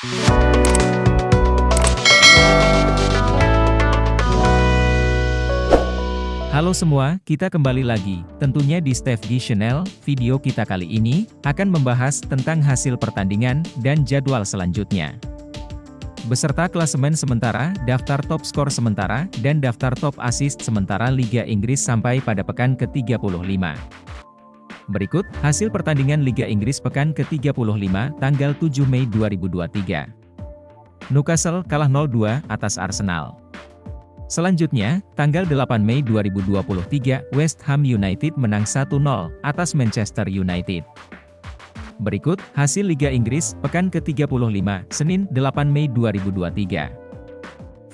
Halo semua, kita kembali lagi, tentunya di Steve G Channel, video kita kali ini, akan membahas tentang hasil pertandingan, dan jadwal selanjutnya. Beserta klasemen sementara, daftar top skor sementara, dan daftar top assist sementara Liga Inggris sampai pada pekan ke-35. Berikut, hasil pertandingan Liga Inggris pekan ke-35, tanggal 7 Mei 2023. Newcastle kalah 0-2 atas Arsenal. Selanjutnya, tanggal 8 Mei 2023, West Ham United menang 1-0 atas Manchester United. Berikut, hasil Liga Inggris, pekan ke-35, Senin, 8 Mei 2023.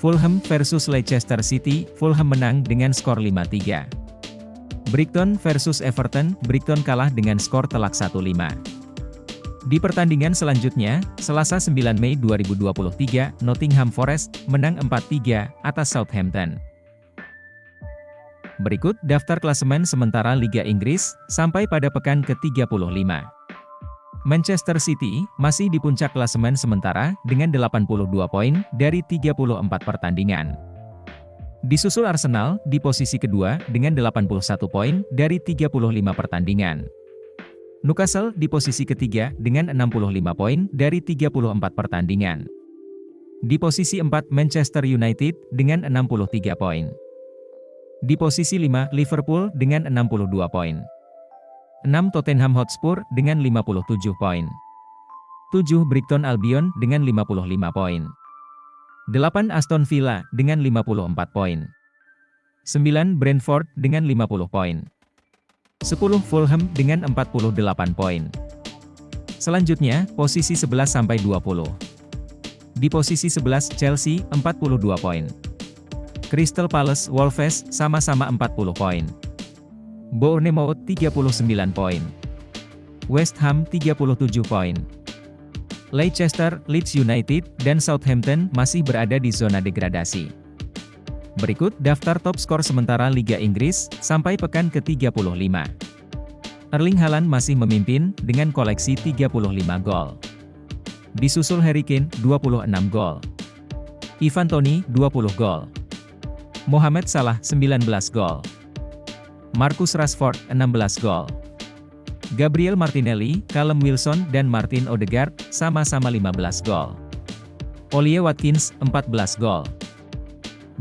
Fulham versus Leicester City, Fulham menang dengan skor 5-3. Brighton versus Everton, Brighton kalah dengan skor telak 1-5. Di pertandingan selanjutnya, Selasa 9 Mei 2023, Nottingham Forest menang 4-3 atas Southampton. Berikut daftar klasemen sementara Liga Inggris sampai pada pekan ke-35. Manchester City masih di puncak klasemen sementara dengan 82 poin dari 34 pertandingan. Disusul Arsenal di posisi kedua dengan 81 poin dari 35 pertandingan. Newcastle di posisi ketiga dengan 65 poin dari 34 pertandingan. Di posisi 4 Manchester United dengan 63 poin. Di posisi 5 Liverpool dengan 62 poin. 6 Tottenham Hotspur dengan 57 poin. 7 Brighton Albion dengan 55 poin. 8 Aston Villa dengan 54 poin. 9 Brentford dengan 50 poin. 10 Fulham dengan 48 poin. Selanjutnya, posisi 11 sampai 20. Di posisi 11 Chelsea 42 poin. Crystal Palace Wolves sama-sama 40 poin. Bournemouth 39 poin. West Ham 37 poin. Leicester, Leeds United, dan Southampton masih berada di zona degradasi. Berikut daftar top skor sementara Liga Inggris, sampai pekan ke-35. Erling Haaland masih memimpin, dengan koleksi 35 gol. Disusul Harry Kane, 26 gol. Ivan Toni, 20 gol. Mohamed Salah, 19 gol. Marcus Rashford, 16 gol. Gabriel Martinelli, Callum Wilson dan Martin Odegaard, sama-sama 15 gol. Ollie Watkins, 14 gol.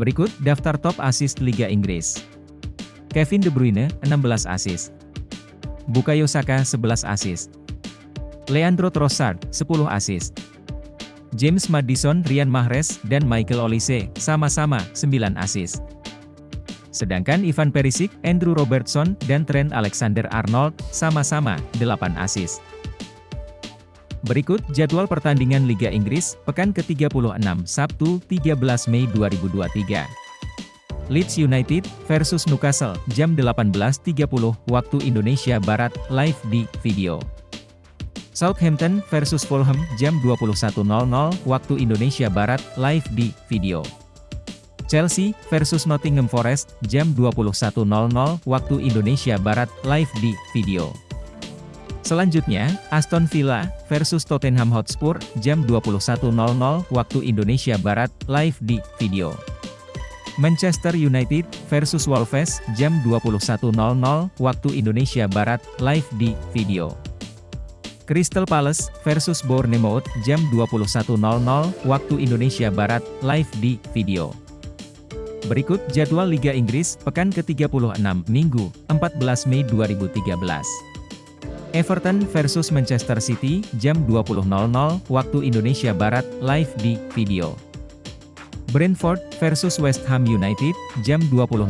Berikut daftar top assist Liga Inggris. Kevin De Bruyne, 16 assist. Bukayo Saka, 11 assist. Leandro Trossard, 10 assist. James Madison, Ryan Mahrez, dan Michael Olise, sama-sama, 9 assist. Sedangkan Ivan Perisic, Andrew Robertson, dan Trent Alexander-Arnold, sama-sama, 8 assist. Berikut jadwal pertandingan Liga Inggris, pekan ke-36, Sabtu, 13 Mei 2023. Leeds United versus Newcastle, jam 18.30 waktu Indonesia Barat, live di video. Southampton versus Fulham, jam 21.00 waktu Indonesia Barat, live di video. Chelsea versus Nottingham Forest, jam 21.00 waktu Indonesia Barat, live di video. Selanjutnya, Aston Villa versus Tottenham Hotspur, jam 21.00 waktu Indonesia Barat, live di video. Manchester United versus Wolves, jam 21.00 waktu Indonesia Barat, live di video. Crystal Palace versus Bournemouth, jam 21.00 waktu Indonesia Barat, live di video. Berikut jadwal Liga Inggris, pekan ke-36, Minggu, 14 Mei 2013. Everton versus Manchester City, jam 20.00 waktu Indonesia Barat, live di video. Brentford versus West Ham United, jam 20.00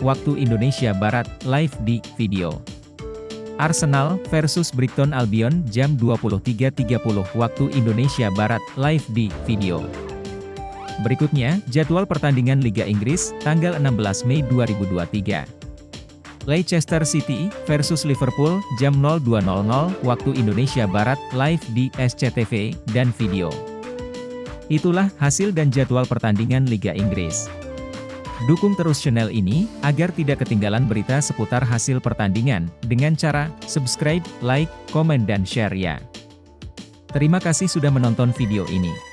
waktu Indonesia Barat, live di video. Arsenal versus Brighton Albion, jam 23.30 waktu Indonesia Barat, live di video. Berikutnya, jadwal pertandingan Liga Inggris, tanggal 16 Mei 2023. Leicester City versus Liverpool jam 02.00 waktu Indonesia Barat live di SCTV dan video. Itulah hasil dan jadwal pertandingan Liga Inggris. Dukung terus channel ini agar tidak ketinggalan berita seputar hasil pertandingan dengan cara subscribe, like, komen dan share ya. Terima kasih sudah menonton video ini.